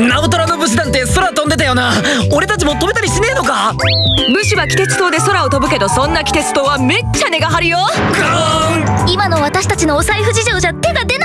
ナオトラの武士なんて空飛んでたよな。俺たちも飛べたりしねえのか？武士は気鉄塔で空を飛ぶけどそんな気鉄塔はめっちゃ根が張るよ。今の私たちのお財布事情じゃ手が出